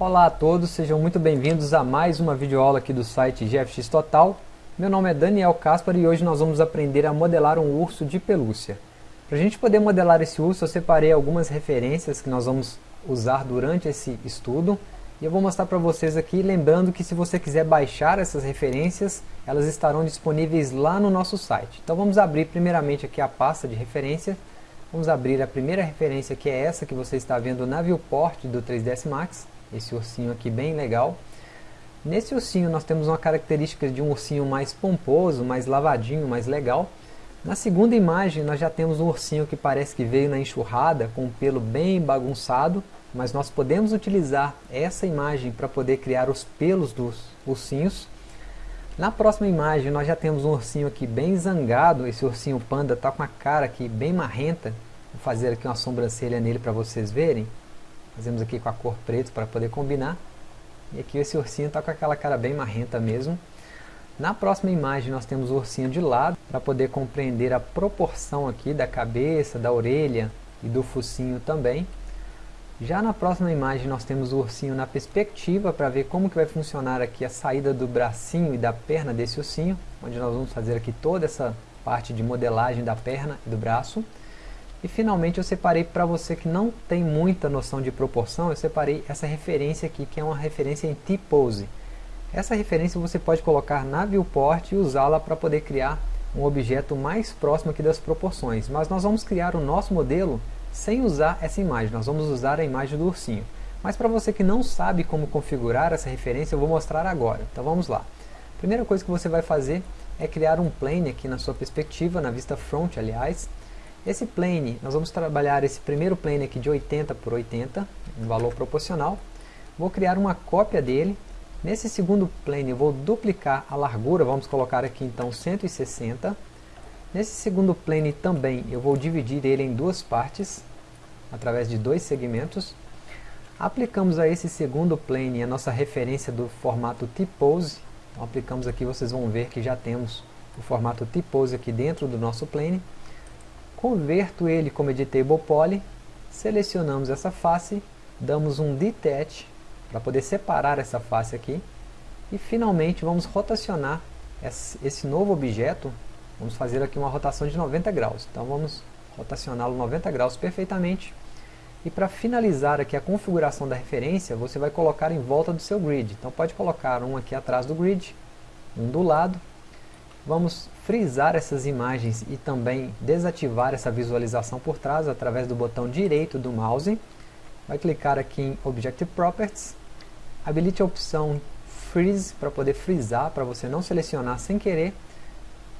Olá a todos, sejam muito bem-vindos a mais uma videoaula aqui do site GFX Total. Meu nome é Daniel Caspar e hoje nós vamos aprender a modelar um urso de pelúcia. Para a gente poder modelar esse urso, eu separei algumas referências que nós vamos usar durante esse estudo. E eu vou mostrar para vocês aqui, lembrando que se você quiser baixar essas referências, elas estarão disponíveis lá no nosso site. Então vamos abrir primeiramente aqui a pasta de referência. Vamos abrir a primeira referência que é essa que você está vendo na viewport do 3ds Max esse ursinho aqui bem legal. Nesse ursinho nós temos uma característica de um ursinho mais pomposo, mais lavadinho, mais legal. Na segunda imagem nós já temos um ursinho que parece que veio na enxurrada, com o pelo bem bagunçado, mas nós podemos utilizar essa imagem para poder criar os pelos dos ursinhos. Na próxima imagem nós já temos um ursinho aqui bem zangado, esse ursinho panda está com a cara aqui bem marrenta. Vou fazer aqui uma sobrancelha nele para vocês verem. Fazemos aqui com a cor preta para poder combinar. E aqui esse ursinho está com aquela cara bem marrenta mesmo. Na próxima imagem nós temos o ursinho de lado, para poder compreender a proporção aqui da cabeça, da orelha e do focinho também. Já na próxima imagem nós temos o ursinho na perspectiva, para ver como que vai funcionar aqui a saída do bracinho e da perna desse ursinho, onde nós vamos fazer aqui toda essa parte de modelagem da perna e do braço. E finalmente eu separei para você que não tem muita noção de proporção, eu separei essa referência aqui, que é uma referência em T-Pose. Essa referência você pode colocar na viewport e usá-la para poder criar um objeto mais próximo aqui das proporções. Mas nós vamos criar o nosso modelo sem usar essa imagem, nós vamos usar a imagem do ursinho. Mas para você que não sabe como configurar essa referência, eu vou mostrar agora. Então vamos lá. Primeira coisa que você vai fazer é criar um plane aqui na sua perspectiva, na vista front aliás, esse plane, nós vamos trabalhar esse primeiro plane aqui de 80 por 80, um valor proporcional. Vou criar uma cópia dele. Nesse segundo plane eu vou duplicar a largura, vamos colocar aqui então 160. Nesse segundo plane também eu vou dividir ele em duas partes, através de dois segmentos. Aplicamos a esse segundo plane a nossa referência do formato T-Pose. Então aplicamos aqui, vocês vão ver que já temos o formato T-Pose aqui dentro do nosso plane converto ele como editable poly, selecionamos essa face, damos um detach para poder separar essa face aqui e finalmente vamos rotacionar esse novo objeto, vamos fazer aqui uma rotação de 90 graus, então vamos rotacioná-lo 90 graus perfeitamente. E para finalizar aqui a configuração da referência, você vai colocar em volta do seu grid, então pode colocar um aqui atrás do grid, um do lado Vamos frisar essas imagens e também desativar essa visualização por trás através do botão direito do mouse. Vai clicar aqui em Objective Properties, habilite a opção Freeze para poder frisar, para você não selecionar sem querer.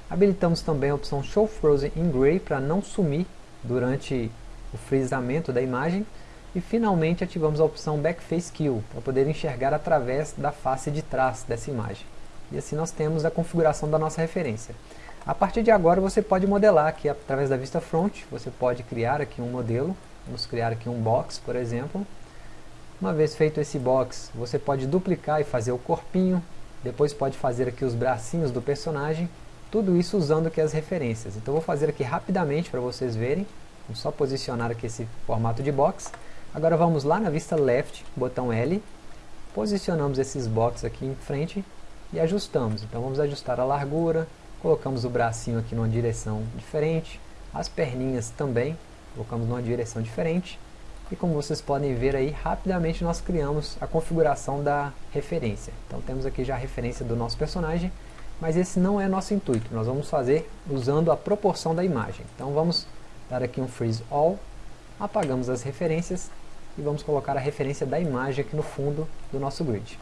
Habilitamos também a opção Show Frozen in Gray para não sumir durante o frisamento da imagem. E finalmente ativamos a opção Backface Kill para poder enxergar através da face de trás dessa imagem. E assim nós temos a configuração da nossa referência. A partir de agora você pode modelar aqui através da vista front, você pode criar aqui um modelo, vamos criar aqui um box, por exemplo. Uma vez feito esse box, você pode duplicar e fazer o corpinho, depois pode fazer aqui os bracinhos do personagem, tudo isso usando aqui as referências. Então vou fazer aqui rapidamente para vocês verem, vamos só posicionar aqui esse formato de box. Agora vamos lá na vista left, botão L, posicionamos esses boxes aqui em frente e ajustamos. Então vamos ajustar a largura, colocamos o bracinho aqui numa direção diferente, as perninhas também, colocamos numa direção diferente. E como vocês podem ver aí, rapidamente nós criamos a configuração da referência. Então temos aqui já a referência do nosso personagem, mas esse não é nosso intuito, nós vamos fazer usando a proporção da imagem. Então vamos dar aqui um Freeze All, apagamos as referências e vamos colocar a referência da imagem aqui no fundo do nosso grid.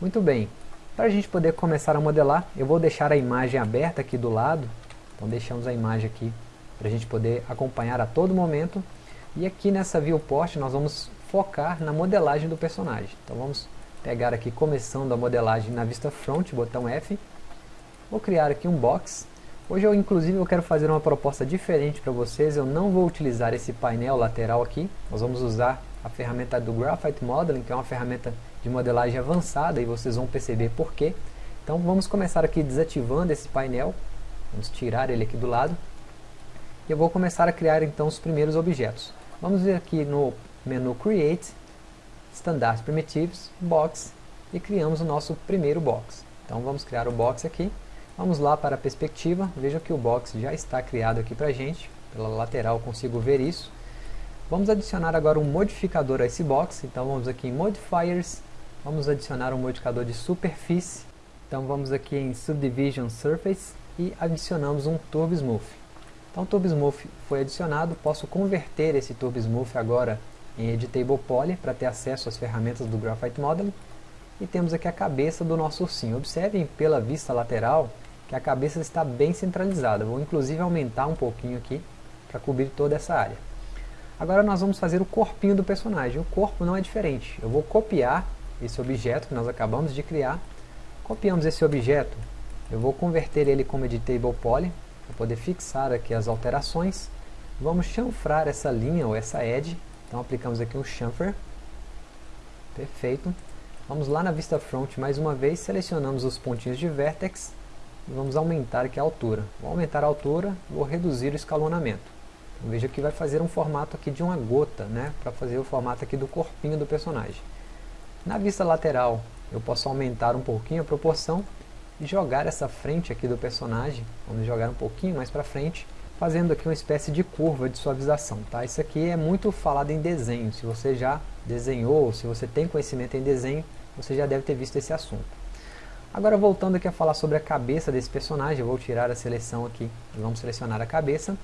Muito bem, para a gente poder começar a modelar, eu vou deixar a imagem aberta aqui do lado. Então deixamos a imagem aqui para a gente poder acompanhar a todo momento. E aqui nessa viewport nós vamos focar na modelagem do personagem. Então vamos pegar aqui começando a modelagem na vista front, botão F. Vou criar aqui um box. Hoje eu inclusive eu quero fazer uma proposta diferente para vocês. Eu não vou utilizar esse painel lateral aqui. Nós vamos usar a ferramenta do Graphite Modeling, que é uma ferramenta de modelagem avançada e vocês vão perceber por quê. Então vamos começar aqui desativando esse painel, vamos tirar ele aqui do lado, e eu vou começar a criar então os primeiros objetos. Vamos ver aqui no menu Create, Standard Primitives, Box, e criamos o nosso primeiro box. Então vamos criar o box aqui, vamos lá para a perspectiva, veja que o box já está criado aqui para a gente, pela lateral consigo ver isso. Vamos adicionar agora um modificador a esse box, então vamos aqui em Modifiers, vamos adicionar um modificador de superfície, então vamos aqui em Subdivision Surface e adicionamos um Turbo Smooth. Então o Turbo Smooth foi adicionado, posso converter esse Turbo Smooth agora em Editable Poly para ter acesso às ferramentas do Graphite Modeling. E temos aqui a cabeça do nosso ursinho. Observem pela vista lateral que a cabeça está bem centralizada. Vou inclusive aumentar um pouquinho aqui para cobrir toda essa área. Agora nós vamos fazer o corpinho do personagem. O corpo não é diferente. Eu vou copiar esse objeto que nós acabamos de criar. Copiamos esse objeto. Eu vou converter ele como Editable Poly para poder fixar aqui as alterações. Vamos chanfrar essa linha ou essa edge. Então aplicamos aqui um chamfer. Perfeito. Vamos lá na vista front mais uma vez, selecionamos os pontinhos de vertex e vamos aumentar aqui a altura. Vou aumentar a altura, vou reduzir o escalonamento. Então, veja que vai fazer um formato aqui de uma gota, né, para fazer o formato aqui do corpinho do personagem. Na vista lateral, eu posso aumentar um pouquinho a proporção e jogar essa frente aqui do personagem, vamos jogar um pouquinho mais para frente, fazendo aqui uma espécie de curva de suavização. Tá? Isso aqui é muito falado em desenho, se você já desenhou, se você tem conhecimento em desenho, você já deve ter visto esse assunto. Agora voltando aqui a falar sobre a cabeça desse personagem, eu vou tirar a seleção aqui, vamos selecionar a cabeça.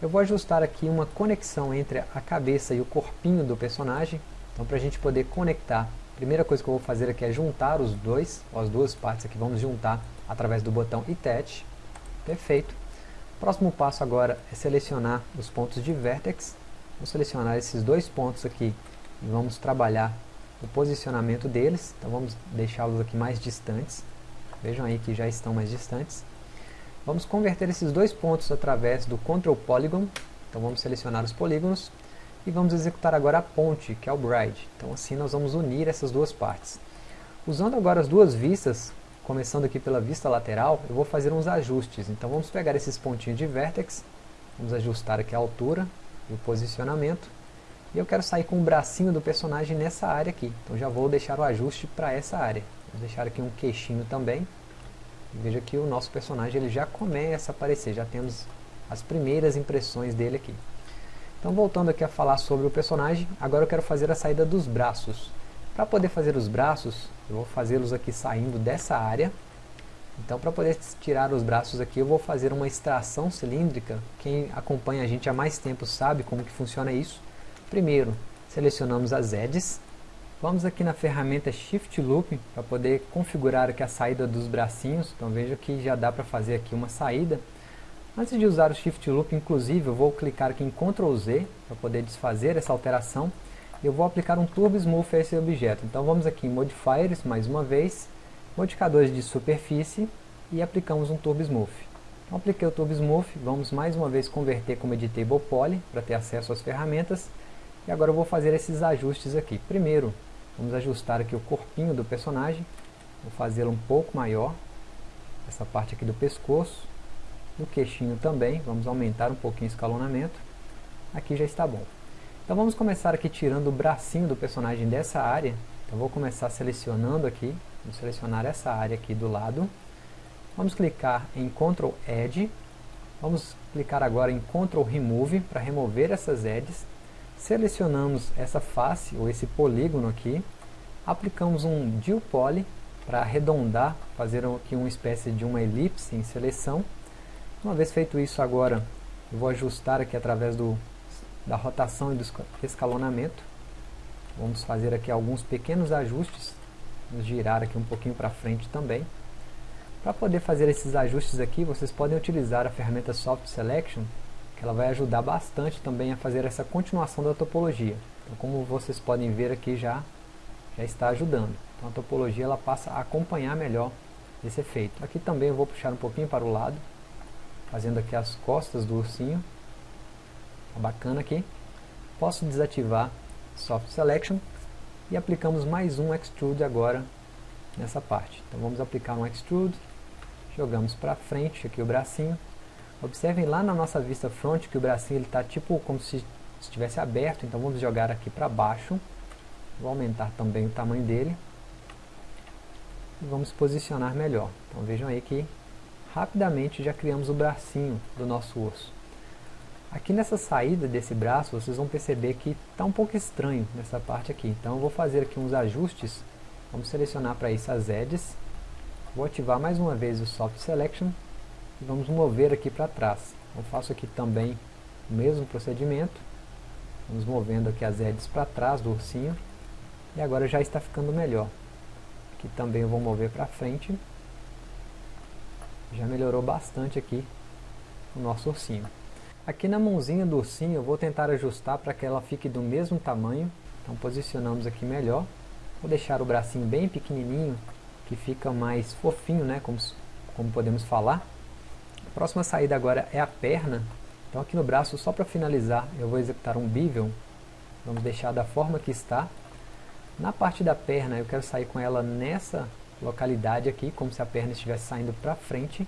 Eu vou ajustar aqui uma conexão entre a cabeça e o corpinho do personagem, então para a gente poder conectar primeira coisa que eu vou fazer aqui é juntar os dois, as duas partes aqui, vamos juntar através do botão Attach. Perfeito. Próximo passo agora é selecionar os pontos de Vertex. Vou selecionar esses dois pontos aqui e vamos trabalhar o posicionamento deles. Então vamos deixá-los aqui mais distantes. Vejam aí que já estão mais distantes. Vamos converter esses dois pontos através do Control Polygon. Então vamos selecionar os polígonos e vamos executar agora a ponte, que é o bride. Então assim nós vamos unir essas duas partes. Usando agora as duas vistas, começando aqui pela vista lateral, eu vou fazer uns ajustes. Então vamos pegar esses pontinhos de vertex, vamos ajustar aqui a altura e o posicionamento. E eu quero sair com o bracinho do personagem nessa área aqui. Então já vou deixar o ajuste para essa área. Vou deixar aqui um queixinho também. Veja que o nosso personagem ele já começa a aparecer, já temos as primeiras impressões dele aqui. Então voltando aqui a falar sobre o personagem, agora eu quero fazer a saída dos braços. Para poder fazer os braços, eu vou fazê-los aqui saindo dessa área. Então para poder tirar os braços aqui, eu vou fazer uma extração cilíndrica. Quem acompanha a gente há mais tempo sabe como que funciona isso. Primeiro, selecionamos as edges. Vamos aqui na ferramenta Shift Loop para poder configurar aqui a saída dos bracinhos. Então veja que já dá para fazer aqui uma saída. Antes de usar o Shift Loop, inclusive, eu vou clicar aqui em Ctrl Z para poder desfazer essa alteração. Eu vou aplicar um Turbo Smooth a esse objeto. Então vamos aqui em Modifiers, mais uma vez, Modificadores de Superfície e aplicamos um Turbo Smooth. Então apliquei o Turbo Smooth, vamos mais uma vez converter como Editable Poly para ter acesso às ferramentas. E agora eu vou fazer esses ajustes aqui. Primeiro, vamos ajustar aqui o corpinho do personagem. Vou fazê-lo um pouco maior. Essa parte aqui do pescoço no queixinho também, vamos aumentar um pouquinho o escalonamento. Aqui já está bom. Então vamos começar aqui tirando o bracinho do personagem dessa área. Então vou começar selecionando aqui, vamos selecionar essa área aqui do lado. Vamos clicar em Ctrl Edge. Vamos clicar agora em Ctrl Remove para remover essas edges. Selecionamos essa face ou esse polígono aqui. Aplicamos um Dual Poly para arredondar, fazer aqui uma espécie de uma elipse em seleção. Uma vez feito isso agora, eu vou ajustar aqui através do, da rotação e do escalonamento. Vamos fazer aqui alguns pequenos ajustes. Vamos girar aqui um pouquinho para frente também. Para poder fazer esses ajustes aqui, vocês podem utilizar a ferramenta Soft Selection, que ela vai ajudar bastante também a fazer essa continuação da topologia. Então, como vocês podem ver aqui já, já está ajudando. Então a topologia ela passa a acompanhar melhor esse efeito. Aqui também eu vou puxar um pouquinho para o lado, fazendo aqui as costas do ursinho. Bacana aqui. Posso desativar Soft Selection e aplicamos mais um Extrude agora nessa parte. Então vamos aplicar um Extrude, jogamos para frente aqui o bracinho. Observem lá na nossa vista front que o bracinho está tipo como se estivesse aberto, então vamos jogar aqui para baixo. Vou aumentar também o tamanho dele. E vamos posicionar melhor. Então vejam aí que rapidamente já criamos o bracinho do nosso urso. Aqui nessa saída desse braço, vocês vão perceber que está um pouco estranho nessa parte aqui. Então eu vou fazer aqui uns ajustes. Vamos selecionar para isso as edges. Vou ativar mais uma vez o Soft Selection. E vamos mover aqui para trás. Eu faço aqui também o mesmo procedimento. Vamos movendo aqui as edges para trás do ursinho. E agora já está ficando melhor. Aqui também eu vou mover para frente. Já melhorou bastante aqui o nosso ursinho. Aqui na mãozinha do ursinho eu vou tentar ajustar para que ela fique do mesmo tamanho. Então posicionamos aqui melhor. Vou deixar o bracinho bem pequenininho, que fica mais fofinho, né, como, como podemos falar. A próxima saída agora é a perna. Então aqui no braço, só para finalizar, eu vou executar um bevel. Vamos deixar da forma que está. Na parte da perna, eu quero sair com ela nessa localidade aqui, como se a perna estivesse saindo para frente.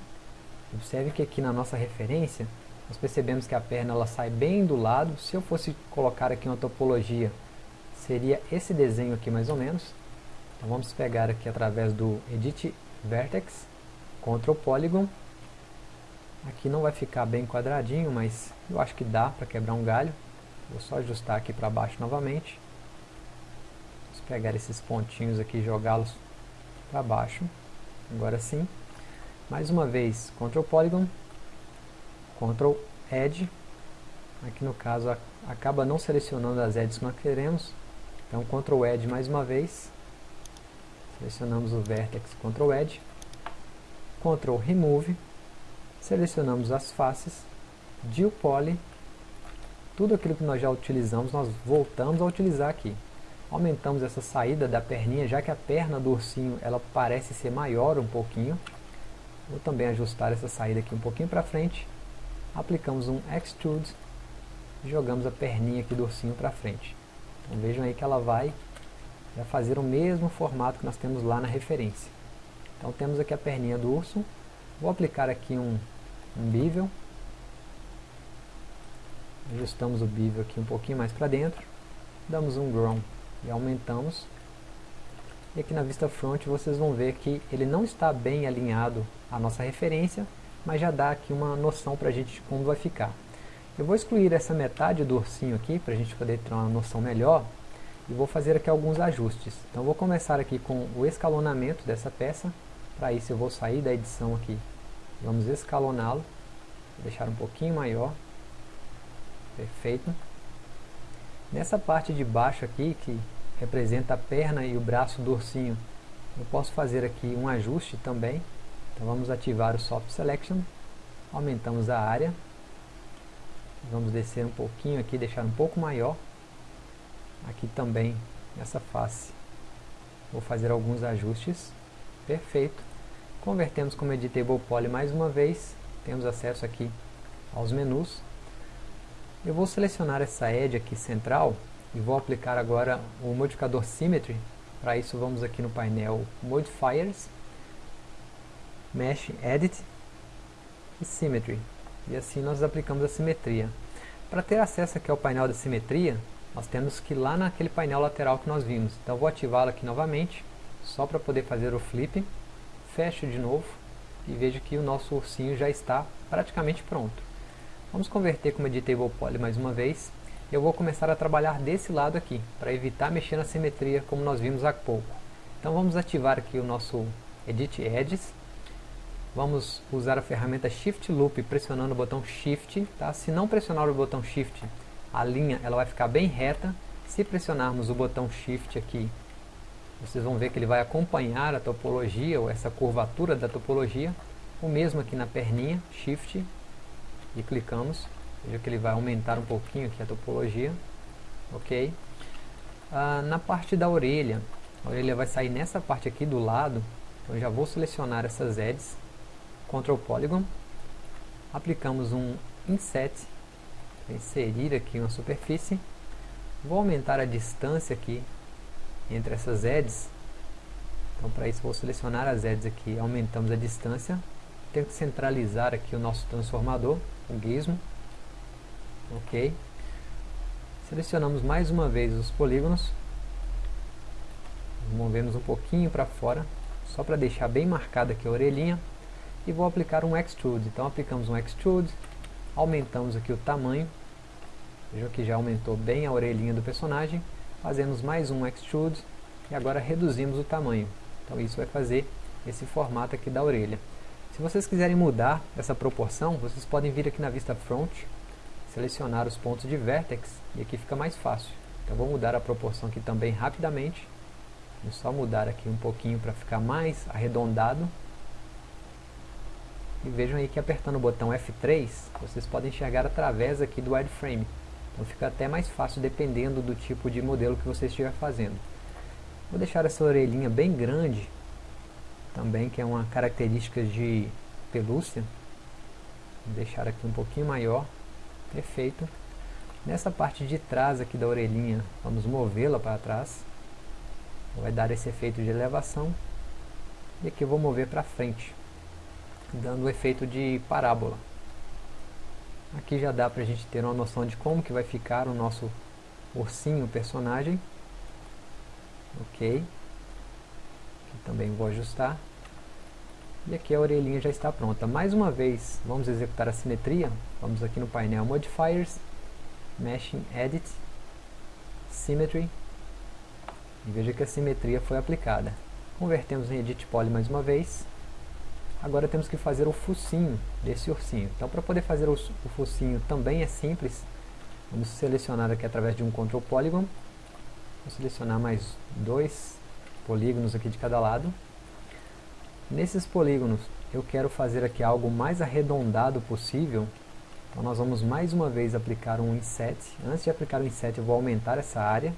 Observe que aqui na nossa referência, nós percebemos que a perna ela sai bem do lado. Se eu fosse colocar aqui uma topologia, seria esse desenho aqui mais ou menos. Então vamos pegar aqui através do Edit Vertex, Ctrl Polygon. Aqui não vai ficar bem quadradinho, mas eu acho que dá para quebrar um galho. Vou só ajustar aqui para baixo novamente. Vamos pegar esses pontinhos aqui e jogá-los para baixo. Agora sim. Mais uma vez, Ctrl Polygon, Ctrl Edge, aqui no caso acaba não selecionando as edges que nós queremos, então Ctrl Edge mais uma vez, selecionamos o Vertex Ctrl Edge, Ctrl Remove, selecionamos as faces, Deal Poly, tudo aquilo que nós já utilizamos, nós voltamos a utilizar aqui. Aumentamos essa saída da perninha, já que a perna do ursinho ela parece ser maior um pouquinho. Vou também ajustar essa saída aqui um pouquinho para frente aplicamos um Extrude e jogamos a perninha aqui do ursinho para frente. Então vejam aí que ela vai, fazer o mesmo formato que nós temos lá na referência. Então temos aqui a perninha do urso, vou aplicar aqui um, um bevel, ajustamos o bevel aqui um pouquinho mais para dentro, damos um ground e aumentamos. E aqui na vista front vocês vão ver que ele não está bem alinhado à nossa referência, mas já dá aqui uma noção para a gente de como vai ficar. Eu vou excluir essa metade do ursinho aqui, para a gente poder ter uma noção melhor, e vou fazer aqui alguns ajustes. Então vou começar aqui com o escalonamento dessa peça, para isso eu vou sair da edição aqui, vamos escaloná-lo, deixar um pouquinho maior, perfeito. Nessa parte de baixo aqui, que representa a perna e o braço do ursinho, eu posso fazer aqui um ajuste também, então vamos ativar o Soft Selection, aumentamos a área, vamos descer um pouquinho aqui, deixar um pouco maior, aqui também nessa face, vou fazer alguns ajustes, perfeito, convertemos como Editable Poly mais uma vez, temos acesso aqui aos menus, eu vou selecionar essa edge aqui central e vou aplicar agora o modificador Symmetry, para isso vamos aqui no painel Modifiers, Mesh Edit e Symmetry. E assim nós aplicamos a simetria. Para ter acesso aqui ao painel da simetria, nós temos que ir lá naquele painel lateral que nós vimos. Então vou ativá-lo aqui novamente, só para poder fazer o flip. Fecho de novo e vejo que o nosso ursinho já está praticamente pronto. Vamos converter como Editable Poly mais uma vez. Eu vou começar a trabalhar desse lado aqui, para evitar mexer na simetria como nós vimos há pouco. Então vamos ativar aqui o nosso Edit Edges vamos usar a ferramenta Shift Loop pressionando o botão Shift. Tá? Se não pressionar o botão Shift, a linha ela vai ficar bem reta. Se pressionarmos o botão Shift aqui, vocês vão ver que ele vai acompanhar a topologia, ou essa curvatura da topologia. O mesmo aqui na perninha, Shift, e clicamos. Veja que ele vai aumentar um pouquinho aqui a topologia. Ok. Ah, na parte da orelha, a orelha vai sair nessa parte aqui do lado. Então eu já vou selecionar essas edges Ctrl Polygon, aplicamos um Inset, inserir aqui uma superfície, vou aumentar a distância aqui entre essas edges, então para isso vou selecionar as edges aqui, aumentamos a distância, tenho que centralizar aqui o nosso transformador, o gizmo, ok, selecionamos mais uma vez os polígonos, movemos um pouquinho para fora, só para deixar bem marcada aqui a orelhinha, e vou aplicar um Extrude. Então aplicamos um Extrude, aumentamos aqui o tamanho, veja que já aumentou bem a orelhinha do personagem, fazemos mais um Extrude, e agora reduzimos o tamanho. Então isso vai fazer esse formato aqui da orelha. Se vocês quiserem mudar essa proporção, vocês podem vir aqui na vista front, selecionar os pontos de vertex, e aqui fica mais fácil. Então vou mudar a proporção aqui também rapidamente. Vou só mudar aqui um pouquinho para ficar mais arredondado. E vejam aí que apertando o botão F3, vocês podem enxergar através aqui do wireframe. Então fica até mais fácil dependendo do tipo de modelo que você estiver fazendo. Vou deixar essa orelhinha bem grande, também que é uma característica de pelúcia. Vou deixar aqui um pouquinho maior, perfeito. Nessa parte de trás aqui da orelhinha, vamos movê-la para trás. Vai dar esse efeito de elevação. E aqui eu vou mover para frente, dando o efeito de parábola. Aqui já dá para a gente ter uma noção de como que vai ficar o nosso ursinho personagem. Ok. Aqui também vou ajustar. E aqui a orelhinha já está pronta. Mais uma vez, vamos executar a simetria. Vamos aqui no painel Modifiers Meshing Edit, Symmetry, e veja que a simetria foi aplicada. Convertemos em Edit Poly mais uma vez. Agora temos que fazer o focinho desse ursinho. Então para poder fazer o, o focinho também é simples. Vamos selecionar aqui através de um Control Polygon. Vou selecionar mais dois polígonos aqui de cada lado. Nesses polígonos eu quero fazer aqui algo mais arredondado possível então nós vamos mais uma vez aplicar um inset. Antes de aplicar o inset eu vou aumentar essa área,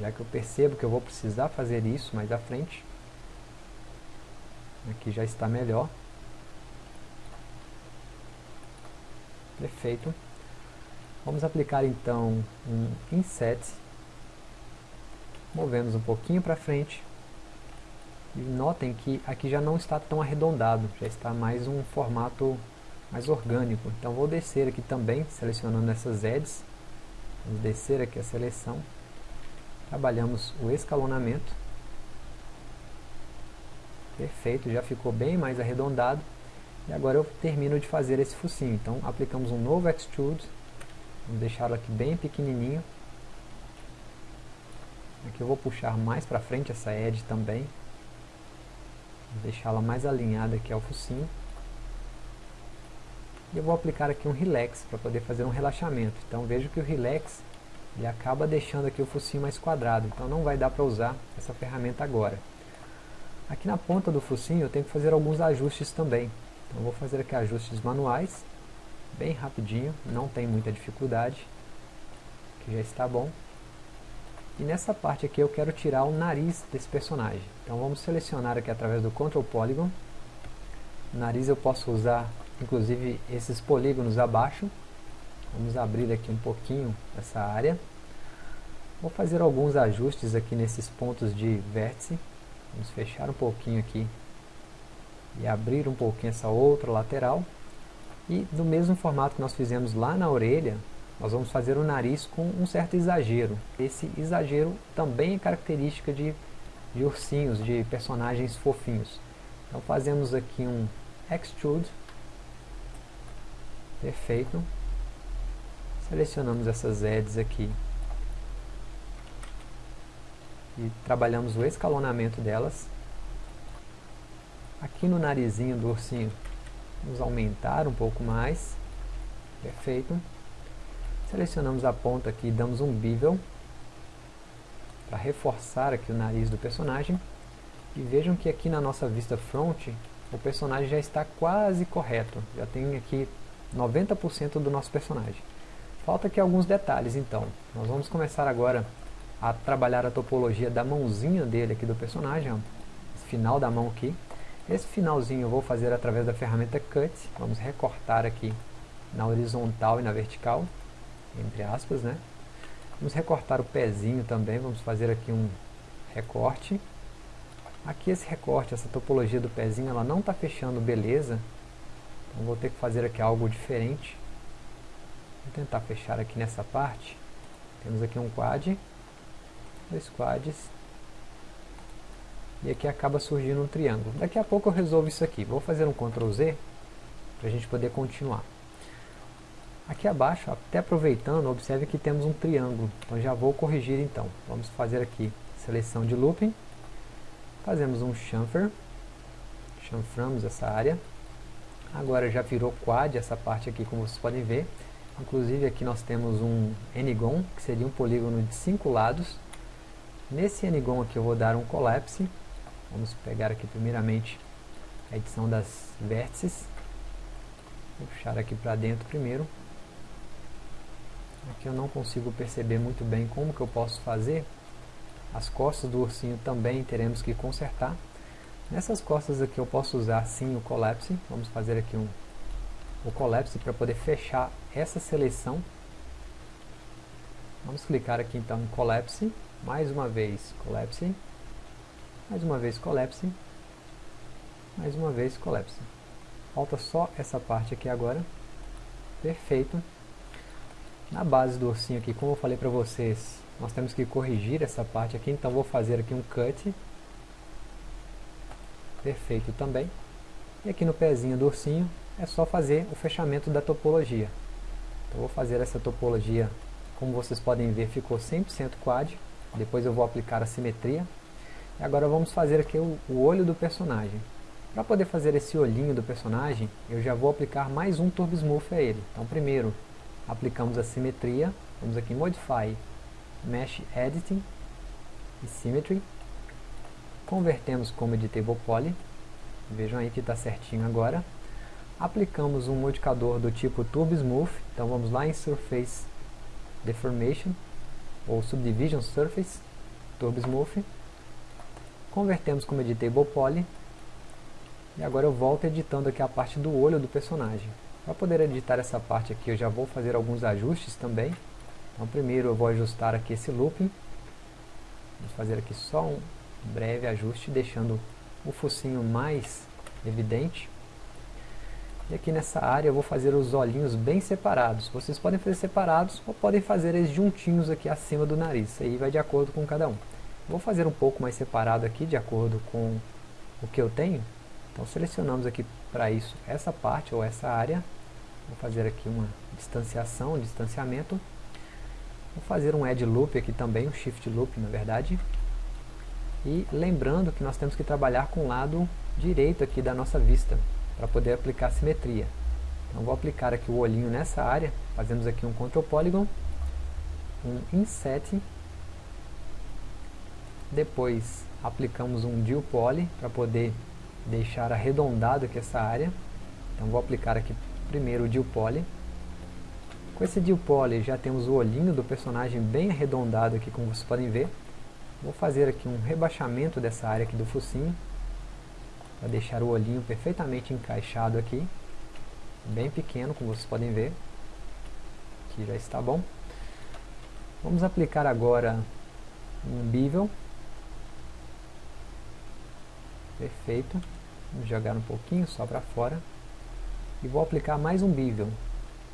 já que eu percebo que eu vou precisar fazer isso mais à frente. Aqui já está melhor. Perfeito. Vamos aplicar então um inset. Movemos um pouquinho para frente. E notem que aqui já não está tão arredondado, já está mais um formato mais orgânico. Então vou descer aqui também, selecionando essas edges. Vamos descer aqui a seleção. Trabalhamos o escalonamento. Perfeito, já ficou bem mais arredondado. E agora eu termino de fazer esse focinho. Então aplicamos um novo Extrude. Vamos deixá-lo aqui bem pequenininho. Aqui eu vou puxar mais para frente essa edge também. Vou deixá-la mais alinhada aqui ao focinho. E eu vou aplicar aqui um relax para poder fazer um relaxamento. Então vejo que o relax ele acaba deixando aqui o focinho mais quadrado, então não vai dar para usar essa ferramenta agora. Aqui na ponta do focinho eu tenho que fazer alguns ajustes também. Então vou fazer aqui ajustes manuais, bem rapidinho, não tem muita dificuldade, que já está bom. E nessa parte aqui eu quero tirar o nariz desse personagem. Então vamos selecionar aqui através do Control Polygon. Nariz eu posso usar inclusive esses polígonos abaixo. Vamos abrir aqui um pouquinho essa área. Vou fazer alguns ajustes aqui nesses pontos de vértice. Vamos fechar um pouquinho aqui e abrir um pouquinho essa outra lateral. E do mesmo formato que nós fizemos lá na orelha, nós vamos fazer o nariz com um certo exagero. Esse exagero também é característica de, de ursinhos, de personagens fofinhos. Então fazemos aqui um extrude Perfeito. Selecionamos essas edges aqui. E trabalhamos o escalonamento delas. Aqui no narizinho do ursinho, vamos aumentar um pouco mais. Perfeito. Selecionamos a ponta aqui e damos um bevel para reforçar aqui o nariz do personagem. E vejam que aqui na nossa vista front, o personagem já está quase correto. Já tem aqui 90% do nosso personagem. Falta aqui alguns detalhes então. Nós vamos começar agora a trabalhar a topologia da mãozinha dele aqui do personagem, ó. final da mão aqui. Esse finalzinho eu vou fazer através da ferramenta Cut, vamos recortar aqui na horizontal e na vertical, entre aspas, né? Vamos recortar o pezinho também, vamos fazer aqui um recorte. Aqui esse recorte, essa topologia do pezinho, ela não está fechando beleza, então vou ter que fazer aqui algo diferente. Vou tentar fechar aqui nessa parte. Temos aqui um quad, dois quads, e aqui acaba surgindo um triângulo. Daqui a pouco eu resolvo isso aqui. Vou fazer um Ctrl Z para a gente poder continuar. Aqui abaixo, até aproveitando, observe que temos um triângulo. Então já vou corrigir então. Vamos fazer aqui seleção de looping. Fazemos um chamfer. Chanframos essa área. Agora já virou quad essa parte aqui, como vocês podem ver. Inclusive aqui nós temos um n-gon, que seria um polígono de cinco lados. Nesse n-gon aqui eu vou dar um collapse. Vamos pegar aqui primeiramente a edição das vértices. Vou puxar aqui para dentro primeiro. Aqui eu não consigo perceber muito bem como que eu posso fazer. As costas do ursinho também teremos que consertar. Nessas costas aqui eu posso usar sim o Collapse. Vamos fazer aqui um, o Collapse para poder fechar essa seleção. Vamos clicar aqui então em Collapse. Mais uma vez Collapse. Mais uma vez Collapse. Mais uma vez Collapse. Falta só essa parte aqui agora. Perfeito. Na base do ursinho aqui, como eu falei para vocês, nós temos que corrigir essa parte aqui, então vou fazer aqui um cut. Perfeito também. E aqui no pezinho do ursinho, é só fazer o fechamento da topologia. Então vou fazer essa topologia, como vocês podem ver, ficou 100% quad. Depois eu vou aplicar a simetria. E agora vamos fazer aqui o, o olho do personagem. Para poder fazer esse olhinho do personagem, eu já vou aplicar mais um Turbo Smooth a ele. Então primeiro, aplicamos a simetria, vamos aqui em Modify, Mesh Editing e Symmetry, convertemos como Editable Poly, vejam aí que está certinho agora, aplicamos um modificador do tipo Turbo Smooth, então vamos lá em Surface Deformation, ou Subdivision Surface, Turbo Smooth, convertemos como Editable Poly, e agora eu volto editando aqui a parte do olho do personagem. Para poder editar essa parte aqui, eu já vou fazer alguns ajustes também. Então primeiro eu vou ajustar aqui esse looping. Vamos fazer aqui só um breve ajuste, deixando o focinho mais evidente. E aqui nessa área eu vou fazer os olhinhos bem separados. Vocês podem fazer separados ou podem fazer eles juntinhos aqui acima do nariz. Aí vai de acordo com cada um. Vou fazer um pouco mais separado aqui, de acordo com o que eu tenho. Então selecionamos aqui para isso essa parte ou essa área Vou fazer aqui uma distanciação, um distanciamento. Vou fazer um add loop aqui também, um shift loop na verdade. E lembrando que nós temos que trabalhar com o lado direito aqui da nossa vista, para poder aplicar simetria. Então vou aplicar aqui o olhinho nessa área, fazemos aqui um Control Polygon, um Inset, depois aplicamos um Deal Poly para poder deixar arredondado aqui essa área. Então vou aplicar aqui primeiro o Deal Poly. Com esse Deal Poly já temos o olhinho do personagem bem arredondado aqui, como vocês podem ver. Vou fazer aqui um rebaixamento dessa área aqui do focinho, para deixar o olhinho perfeitamente encaixado aqui, bem pequeno, como vocês podem ver. Aqui já está bom. Vamos aplicar agora um bevel. Perfeito. Vamos jogar um pouquinho só para fora e vou aplicar mais um bevel.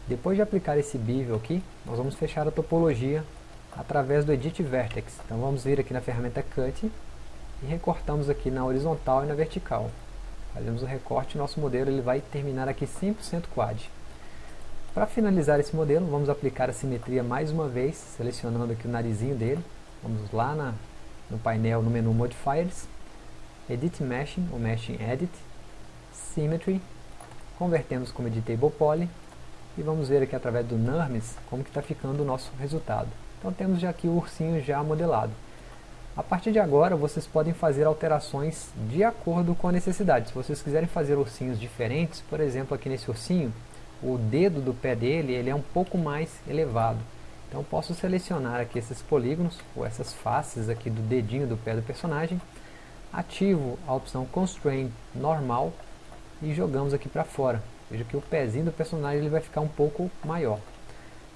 Depois de aplicar esse bevel aqui, nós vamos fechar a topologia através do Edit Vertex. Então vamos vir aqui na ferramenta Cut e recortamos aqui na horizontal e na vertical. Fazemos o recorte e nosso modelo ele vai terminar aqui 100% quad. Para finalizar esse modelo, vamos aplicar a simetria mais uma vez, selecionando aqui o narizinho dele. Vamos lá na, no painel, no menu Modifiers, Edit Meshing, ou Meshing Edit, Symmetry, convertemos como editable poly e vamos ver aqui através do NURMS como que está ficando o nosso resultado. Então temos já aqui o ursinho já modelado. A partir de agora vocês podem fazer alterações de acordo com a necessidade. Se vocês quiserem fazer ursinhos diferentes, por exemplo aqui nesse ursinho, o dedo do pé dele ele é um pouco mais elevado. Então posso selecionar aqui esses polígonos, ou essas faces aqui do dedinho do pé do personagem, ativo a opção Constraint Normal e jogamos aqui para fora. Veja que o pezinho do personagem ele vai ficar um pouco maior.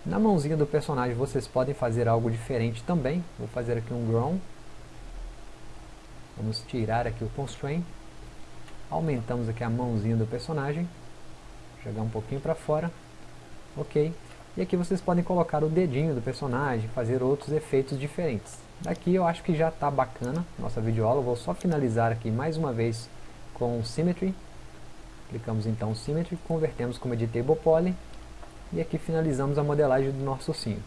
Na mãozinha do personagem vocês podem fazer algo diferente também. Vou fazer aqui um grown. Vamos tirar aqui o constraint. Aumentamos aqui a mãozinha do personagem. Jogar um pouquinho para fora. Ok. E aqui vocês podem colocar o dedinho do personagem, fazer outros efeitos diferentes. Daqui eu acho que já está bacana nossa videoaula, vou só finalizar aqui mais uma vez com Symmetry. Clicamos então Symmetry, convertemos como Editable Poly e aqui finalizamos a modelagem do nosso ursinho.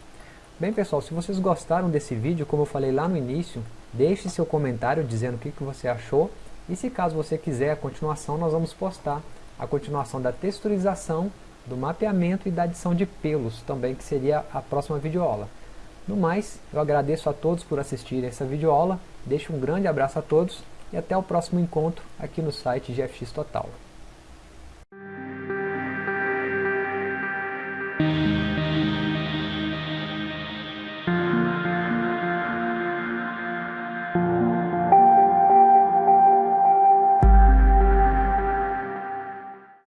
Bem pessoal, se vocês gostaram desse vídeo, como eu falei lá no início, deixe seu comentário dizendo o que, que você achou e se caso você quiser a continuação, nós vamos postar a continuação da texturização, do mapeamento e da adição de pelos também, que seria a próxima videoaula. No mais, eu agradeço a todos por assistirem essa videoaula, deixo um grande abraço a todos e até o próximo encontro aqui no site GFX Total.